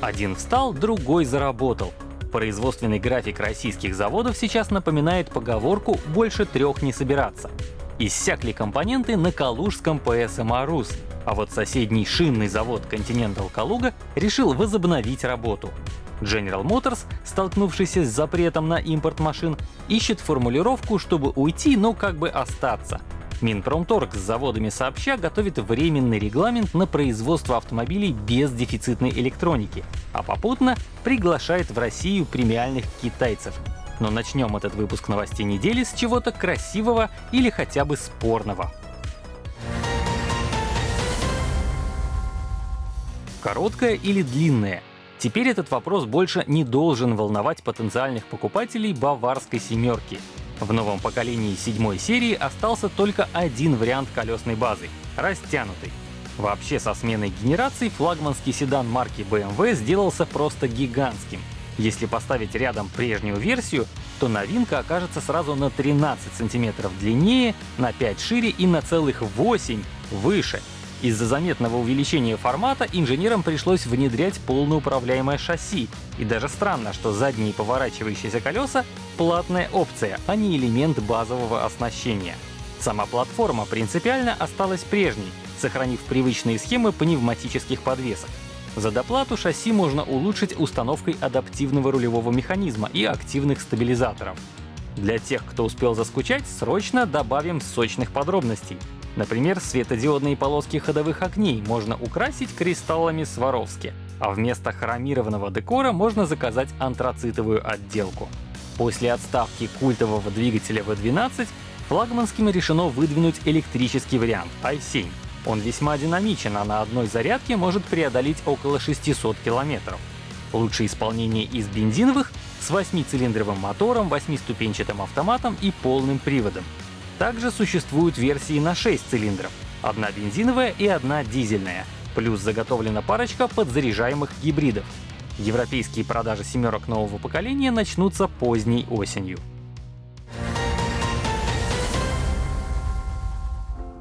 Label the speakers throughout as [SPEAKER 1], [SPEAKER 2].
[SPEAKER 1] Один встал, другой заработал. Производственный график российских заводов сейчас напоминает поговорку «больше трех не собираться». Иссякли компоненты на калужском ПСМА «Рус», а вот соседний шинный завод Continental Калуга решил возобновить работу. General Motors, столкнувшийся с запретом на импорт машин, ищет формулировку, чтобы уйти, но как бы остаться. Минпромторг с заводами сообща готовит временный регламент на производство автомобилей без дефицитной электроники, а попутно приглашает в Россию премиальных китайцев. Но начнем этот выпуск новостей недели с чего-то красивого или хотя бы спорного. Короткая или длинная? Теперь этот вопрос больше не должен волновать потенциальных покупателей баварской семерки. В новом поколении седьмой серии остался только один вариант колесной базы — растянутый. Вообще со сменой генераций флагманский седан марки BMW сделался просто гигантским. Если поставить рядом прежнюю версию, то новинка окажется сразу на 13 сантиметров длиннее, на 5 шире и на целых 8 выше. Из-за заметного увеличения формата инженерам пришлось внедрять полноуправляемое шасси. И даже странно, что задние поворачивающиеся колеса — платная опция, а не элемент базового оснащения. Сама платформа принципиально осталась прежней, сохранив привычные схемы пневматических подвесок. За доплату шасси можно улучшить установкой адаптивного рулевого механизма и активных стабилизаторов. Для тех, кто успел заскучать, срочно добавим сочных подробностей. Например, светодиодные полоски ходовых огней можно украсить кристаллами Сваровски, а вместо хромированного декора можно заказать антрацитовую отделку. После отставки культового двигателя V12 флагманским решено выдвинуть электрический вариант i7. Он весьма динамичен, а на одной зарядке может преодолеть около 600 километров. Лучшее исполнение из бензиновых с 8-цилиндровым мотором, 8-ступенчатым автоматом и полным приводом. Также существуют версии на 6 цилиндров, одна бензиновая и одна дизельная, плюс заготовлена парочка подзаряжаемых гибридов. Европейские продажи семерок нового поколения начнутся поздней осенью.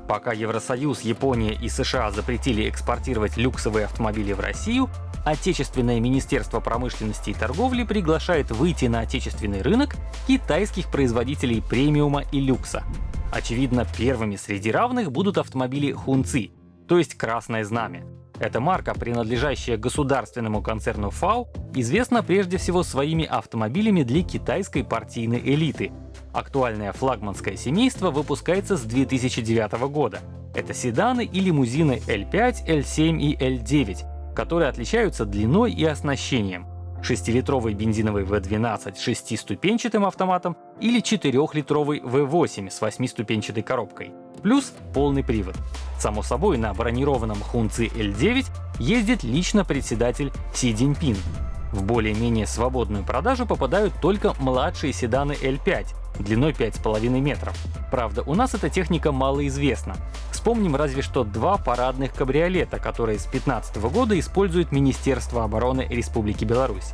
[SPEAKER 1] Пока Евросоюз, Япония и США запретили экспортировать люксовые автомобили в Россию, Отечественное Министерство промышленности и торговли приглашает выйти на отечественный рынок китайских производителей премиума и люкса. Очевидно, первыми среди равных будут автомобили Хунци, то есть Красное Знамя. Эта марка, принадлежащая государственному концерну FAO, известна прежде всего своими автомобилями для китайской партийной элиты. Актуальное флагманское семейство выпускается с 2009 года. Это седаны и лимузины L5, L7 и L9, которые отличаются длиной и оснащением. 6-литровый бензиновый V12 с 6-ступенчатым автоматом или 4-литровый V8 с 8-ступенчатой коробкой. Плюс полный привод. Само собой, на бронированном Хунци L9 ездит лично председатель Си Цзиньпин. В более-менее свободную продажу попадают только младшие седаны L5 длиной 5,5 метров. Правда, у нас эта техника малоизвестна. Вспомним разве что два парадных кабриолета, которые с 2015 года использует Министерство обороны Республики Беларусь.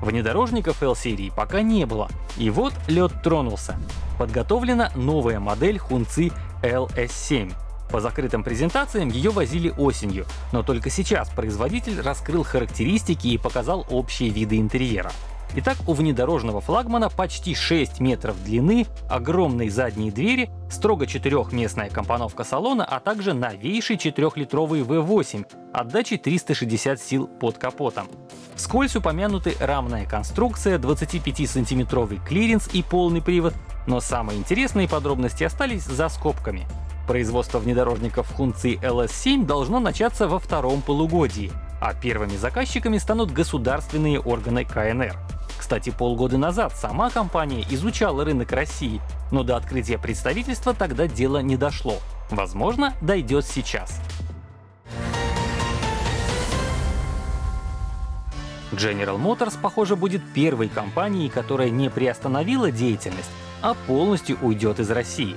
[SPEAKER 1] Внедорожников L-серии пока не было. И вот лед тронулся. Подготовлена новая модель Хунци LS7. По закрытым презентациям ее возили осенью, но только сейчас производитель раскрыл характеристики и показал общие виды интерьера. Итак, у внедорожного флагмана почти 6 метров длины, огромные задние двери, строго четырехместная компоновка салона, а также новейший 4-литровый V8 отдачей 360 сил под капотом. Вскользь упомянуты рамная конструкция, 25-сантиметровый клиренс и полный привод, но самые интересные подробности остались за скобками. Производство внедорожников Хунци LS7 должно начаться во втором полугодии, а первыми заказчиками станут государственные органы КНР. Кстати, полгода назад сама компания изучала рынок России, но до открытия представительства тогда дело не дошло. Возможно, дойдет сейчас. General Motors, похоже, будет первой компанией, которая не приостановила деятельность, а полностью уйдет из России.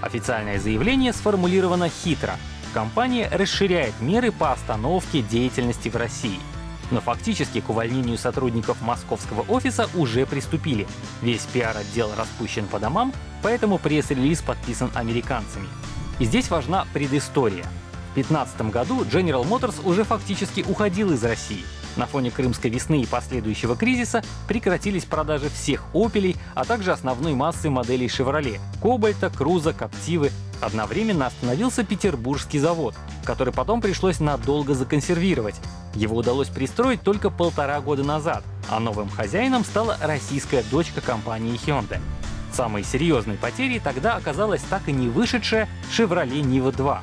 [SPEAKER 1] Официальное заявление сформулировано хитро. Компания расширяет меры по остановке деятельности в России — но фактически к увольнению сотрудников московского офиса уже приступили. Весь пиар-отдел распущен по домам, поэтому пресс-релиз подписан американцами. И здесь важна предыстория. В 2015 году General Motors уже фактически уходил из России. На фоне Крымской весны и последующего кризиса прекратились продажи всех «Опелей», а также основной массы моделей «Шевроле» — «Кобальта», «Круза», «Коптивы». Одновременно остановился петербургский завод, который потом пришлось надолго законсервировать. Его удалось пристроить только полтора года назад, а новым хозяином стала российская дочка компании Hyundai. Самой серьезной потерей тогда оказалась так и не вышедшая Chevrolet Niva 2,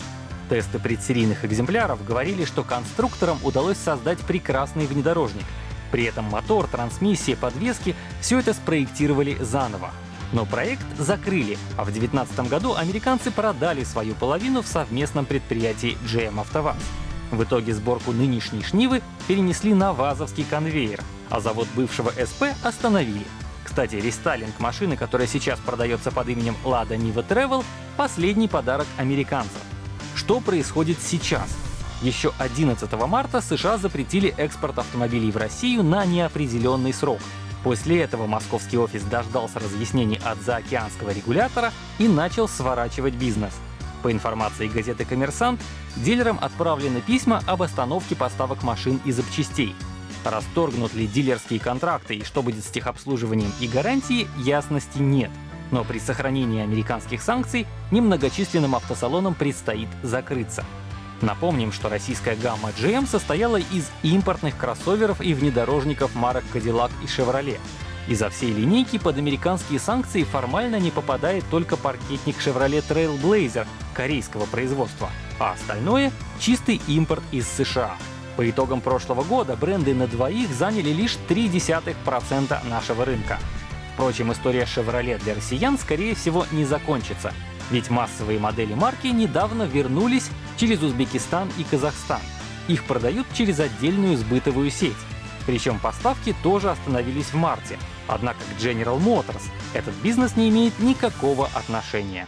[SPEAKER 1] Тесты предсерийных экземпляров говорили, что конструкторам удалось создать прекрасный внедорожник. При этом мотор, трансмиссия, подвески — все это спроектировали заново. Но проект закрыли, а в 2019 году американцы продали свою половину в совместном предприятии GM АвтоВАЗ. В итоге сборку нынешней шнивы перенесли на ВАЗовский конвейер, а завод бывшего СП остановили. Кстати, рестайлинг машины, которая сейчас продается под именем Lada Niva Travel — последний подарок американцев. Что происходит сейчас? Еще 11 марта США запретили экспорт автомобилей в Россию на неопределенный срок. После этого московский офис дождался разъяснений от заокеанского регулятора и начал сворачивать бизнес. По информации газеты «Коммерсант», дилерам отправлены письма об остановке поставок машин и запчастей. Расторгнут ли дилерские контракты и что будет с техобслуживанием и гарантией, ясности нет но при сохранении американских санкций немногочисленным автосалонам предстоит закрыться. Напомним, что российская гамма GM состояла из импортных кроссоверов и внедорожников марок Cadillac и Chevrolet. Из-за всей линейки под американские санкции формально не попадает только паркетник Chevrolet Trailblazer корейского производства, а остальное — чистый импорт из США. По итогам прошлого года бренды на двоих заняли лишь 0,3% нашего рынка. Впрочем, история Chevrolet для россиян, скорее всего, не закончится, ведь массовые модели марки недавно вернулись через Узбекистан и Казахстан. Их продают через отдельную сбытовую сеть. Причем поставки тоже остановились в марте. Однако к General Motors этот бизнес не имеет никакого отношения.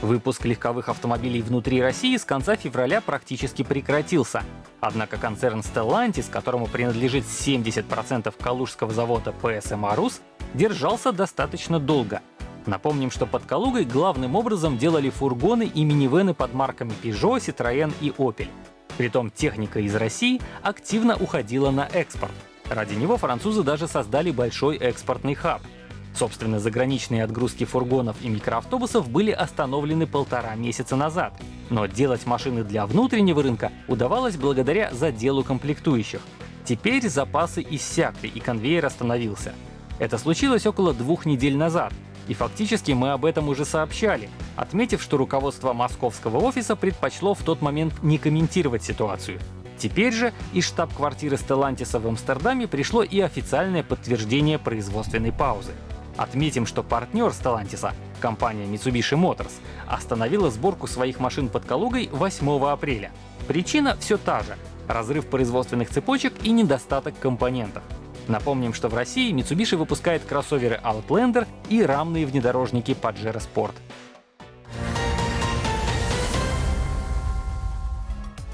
[SPEAKER 1] Выпуск легковых автомобилей внутри России с конца февраля практически прекратился. Однако концерн Stellantis, которому принадлежит 70% калужского завода PSM Arus, держался достаточно долго. Напомним, что под Калугой главным образом делали фургоны и минивены под марками Peugeot, Citroën и Opel. Притом техника из России активно уходила на экспорт. Ради него французы даже создали большой экспортный хаб — Собственно, заграничные отгрузки фургонов и микроавтобусов были остановлены полтора месяца назад. Но делать машины для внутреннего рынка удавалось благодаря заделу комплектующих. Теперь запасы иссякли и конвейер остановился. Это случилось около двух недель назад, и фактически мы об этом уже сообщали, отметив, что руководство московского офиса предпочло в тот момент не комментировать ситуацию. Теперь же из штаб-квартиры Stellantis в Амстердаме пришло и официальное подтверждение производственной паузы. Отметим, что партнер Stellantis, компания Mitsubishi Motors, остановила сборку своих машин под Калугой 8 апреля. Причина все та же — разрыв производственных цепочек и недостаток компонентов. Напомним, что в России Mitsubishi выпускает кроссоверы Outlander и рамные внедорожники Pajero Sport.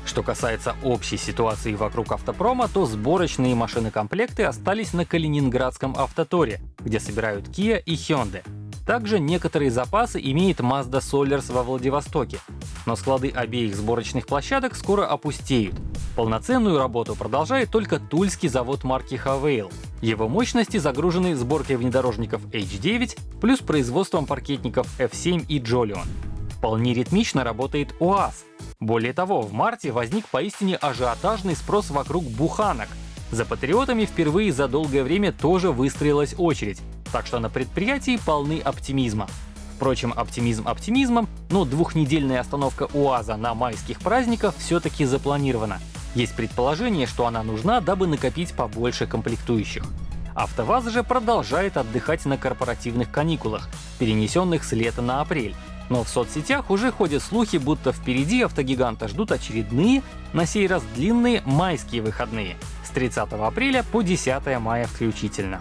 [SPEAKER 1] Что касается общей ситуации вокруг автопрома, то сборочные машины-комплекты остались на Калининградском автоторе, где собирают Kia и Hyundai. Также некоторые запасы имеет Mazda Solers во Владивостоке. Но склады обеих сборочных площадок скоро опустеют. Полноценную работу продолжает только тульский завод марки Havail. Его мощности загружены сборкой внедорожников H9 плюс производством паркетников F7 и Jolion. Вполне ритмично работает УАЗ, более того, в марте возник поистине ажиотажный спрос вокруг буханок. За патриотами впервые за долгое время тоже выстроилась очередь, так что на предприятии полны оптимизма. Впрочем, оптимизм оптимизмом, но двухнедельная остановка УАЗа на майских праздниках все-таки запланирована. Есть предположение, что она нужна, дабы накопить побольше комплектующих. АвтоВАЗ же продолжает отдыхать на корпоративных каникулах, перенесенных с лета на апрель, но в соцсетях уже ходят слухи, будто впереди автогиганта ждут очередные, на сей раз длинные майские выходные с 30 апреля по 10 мая включительно.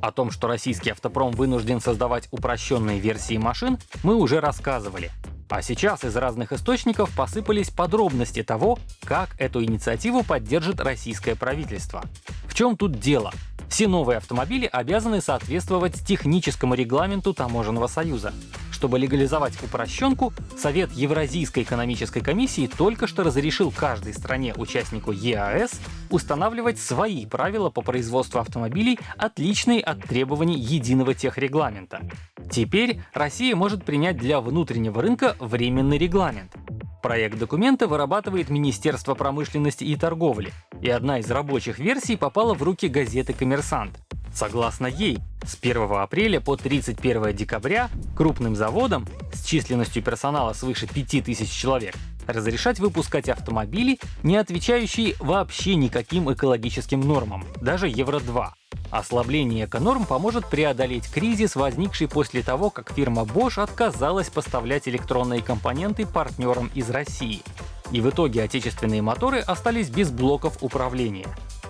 [SPEAKER 1] О том, что российский автопром вынужден создавать упрощенные версии машин, мы уже рассказывали. А сейчас из разных источников посыпались подробности того, как эту инициативу поддержит российское правительство. В чем тут дело? Все новые автомобили обязаны соответствовать техническому регламенту Таможенного союза. Чтобы легализовать упрощенку, Совет Евразийской экономической комиссии только что разрешил каждой стране-участнику ЕАЭС устанавливать свои правила по производству автомобилей, отличные от требований единого техрегламента. Теперь Россия может принять для внутреннего рынка временный регламент. Проект документа вырабатывает Министерство промышленности и торговли, и одна из рабочих версий попала в руки газеты «Коммерсант». Согласно ей, с 1 апреля по 31 декабря крупным заводам с численностью персонала свыше 5000 человек разрешать выпускать автомобили, не отвечающие вообще никаким экологическим нормам, даже Евро-2. Ослабление эконорм поможет преодолеть кризис, возникший после того, как фирма Bosch отказалась поставлять электронные компоненты партнерам из России. И в итоге отечественные моторы остались без блоков управления.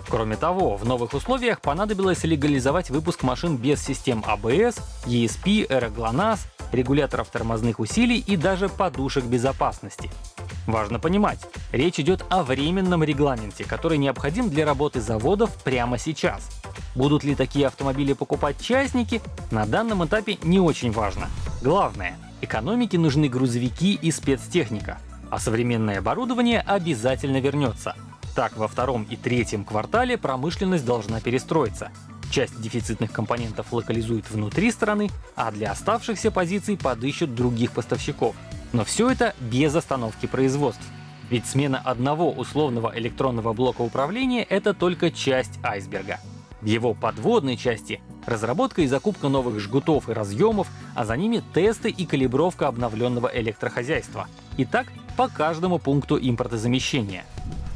[SPEAKER 1] Кроме того, в новых условиях понадобилось легализовать выпуск машин без систем ABS, ESP, аэроглонасс, регуляторов тормозных усилий и даже подушек безопасности. Важно понимать, речь идет о временном регламенте, который необходим для работы заводов прямо сейчас. Будут ли такие автомобили покупать частники, на данном этапе не очень важно. Главное, экономике нужны грузовики и спецтехника, а современное оборудование обязательно вернется. Так, во втором и третьем квартале промышленность должна перестроиться. Часть дефицитных компонентов локализуют внутри страны, а для оставшихся позиций подыщут других поставщиков. Но все это без остановки производств. Ведь смена одного условного электронного блока управления — это только часть айсберга. В его подводной части — разработка и закупка новых жгутов и разъемов, а за ними тесты и калибровка обновленного электрохозяйства. И так по каждому пункту импортозамещения.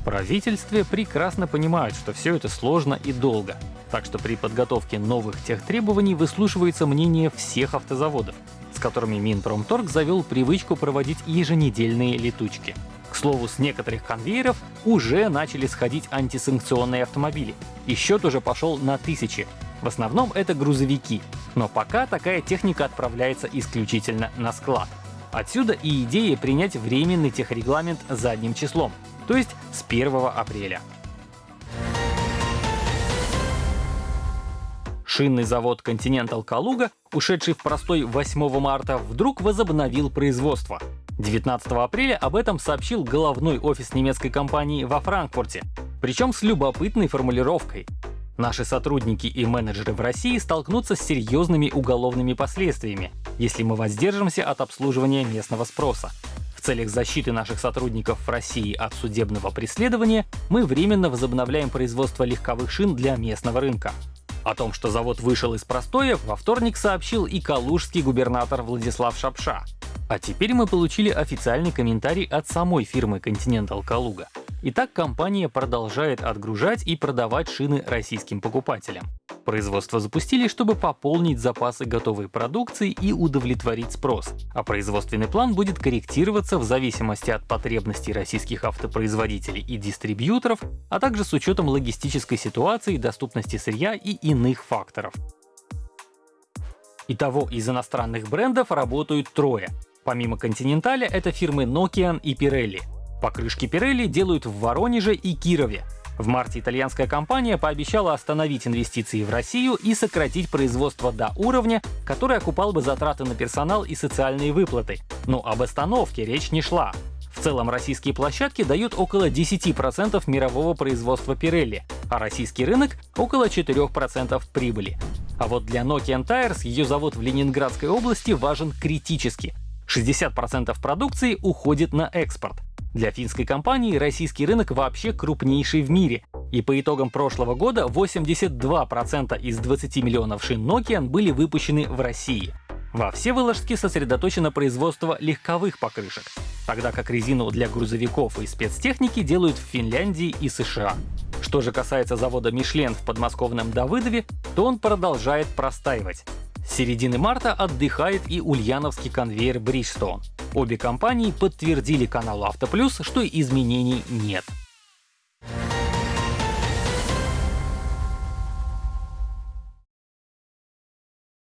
[SPEAKER 1] В правительстве прекрасно понимают, что все это сложно и долго, так что при подготовке новых техтребований выслушивается мнение всех автозаводов, с которыми Минпромторг завел привычку проводить еженедельные летучки. Слову, с некоторых конвейеров уже начали сходить антисанкционные автомобили, и счет уже пошел на тысячи. В основном это грузовики, но пока такая техника отправляется исключительно на склад. Отсюда и идея принять временный техрегламент задним числом, то есть с 1 апреля. Шинный завод Continental Калуга, ушедший в простой 8 марта, вдруг возобновил производство. 19 апреля об этом сообщил головной офис немецкой компании во Франкфурте, причем с любопытной формулировкой. Наши сотрудники и менеджеры в России столкнутся с серьезными уголовными последствиями, если мы воздержимся от обслуживания местного спроса. В целях защиты наших сотрудников в России от судебного преследования мы временно возобновляем производство легковых шин для местного рынка. О том, что завод вышел из простоя, во вторник сообщил и калужский губернатор Владислав Шапша. А теперь мы получили официальный комментарий от самой фирмы Continental Калуга. Итак, компания продолжает отгружать и продавать шины российским покупателям. Производство запустили, чтобы пополнить запасы готовой продукции и удовлетворить спрос, а производственный план будет корректироваться в зависимости от потребностей российских автопроизводителей и дистрибьюторов, а также с учетом логистической ситуации, доступности сырья и иных факторов. Итого из иностранных брендов работают трое. Помимо Continental это фирмы Nokian и Pirelli. Покрышки Pirelli делают в Воронеже и Кирове. В марте итальянская компания пообещала остановить инвестиции в Россию и сократить производство до уровня, который окупал бы затраты на персонал и социальные выплаты. Но об остановке речь не шла. В целом российские площадки дают около 10% мирового производства Pirelli, а российский рынок — около 4% прибыли. А вот для Nokian Tires ее завод в Ленинградской области важен критически. 60% продукции уходит на экспорт. Для финской компании российский рынок вообще крупнейший в мире, и по итогам прошлого года 82% из 20 миллионов шин Nokian были выпущены в России. Во Всеволожске сосредоточено производство легковых покрышек, тогда как резину для грузовиков и спецтехники делают в Финляндии и США. Что же касается завода Мишлен в подмосковном Давыдове, то он продолжает простаивать. С середины марта отдыхает и ульяновский конвейер Bridgestone. Обе компании подтвердили каналу «Автоплюс», что изменений нет.